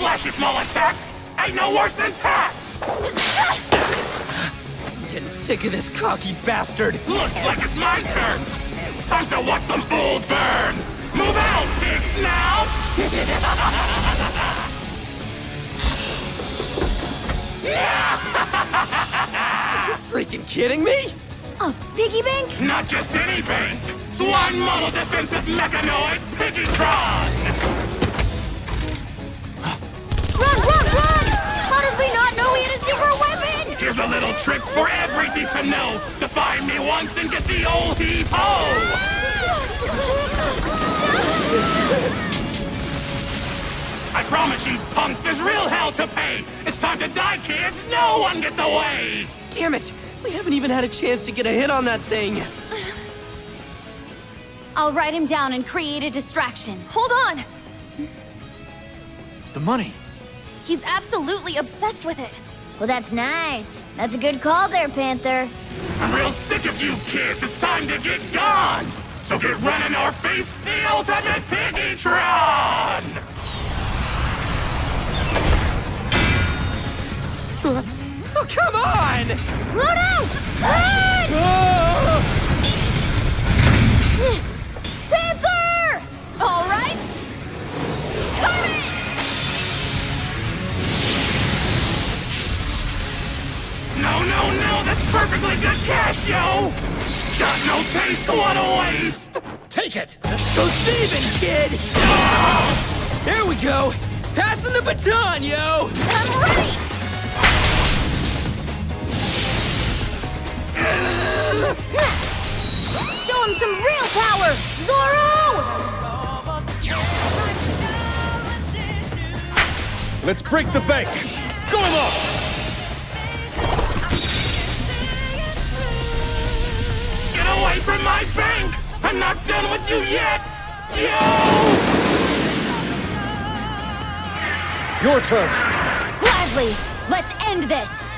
flashy small attacks ain't no worse than tax! Getting sick of this cocky bastard. Looks like it's my turn! Time to watch some fools burn! Move out, big snout! You freaking kidding me? A piggy bank? Not just any bank! Swine Model Defensive Mechanoid Piggytron! Run, a little trick for every thief to know! To find me once and get the old heave-ho! I promise you, punks, there's real hell to pay! It's time to die, kids! No one gets away! Damn it! We haven't even had a chance to get a hit on that thing. I'll write him down and create a distraction. Hold on! The money. He's absolutely obsessed with it. Well, that's nice. That's a good call there, Panther. I'm real sick of you kids! It's time to get gone! So get running or face the ultimate Piggytron! Oh, come on! Bruno! Perfectly good cash, yo! Got no taste, what a waste! Take it! Let's go thieving, kid! There we go! Passing the baton, yo! I'm ready! Show him some real power! Zorro! Let's break the bank. Going off. I'm not done with you yet! Yo! Your turn. Gladly! Let's end this!